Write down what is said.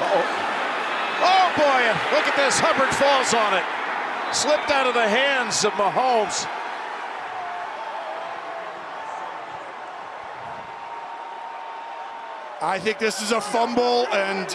Uh-oh. Oh, boy, look at this. Hubbard falls on it. Slipped out of the hands of Mahomes. I think this is a fumble, and